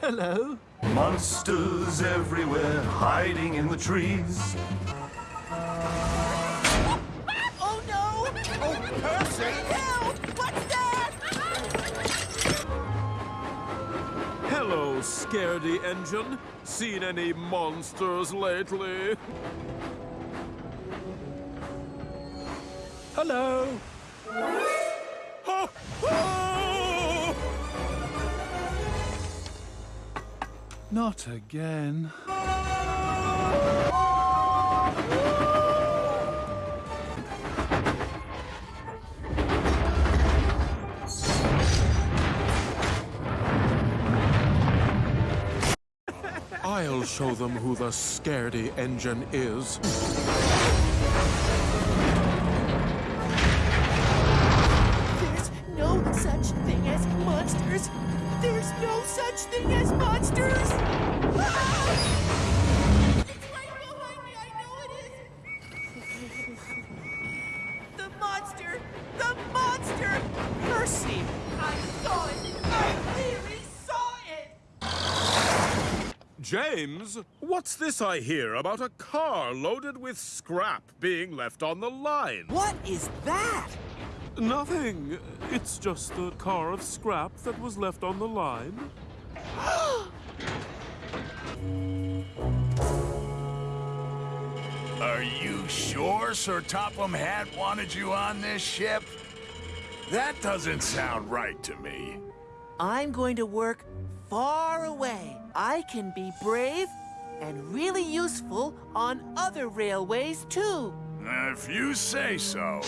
Hello. Monsters everywhere, hiding in the trees. Oh no! Oh, Percy! Help! What's that? Hello, Scaredy Engine. Seen any monsters lately? Hello. Not again. I'll show them who the Scaredy Engine is. There's no such thing as monsters. There's no such thing as monsters. James, what's this I hear about a car loaded with scrap being left on the line? What is that? Nothing. It's just the car of scrap that was left on the line. Are you sure Sir Topham Hatt wanted you on this ship? That doesn't sound right to me. I'm going to work far away. I can be brave and really useful on other railways, too. If you say so.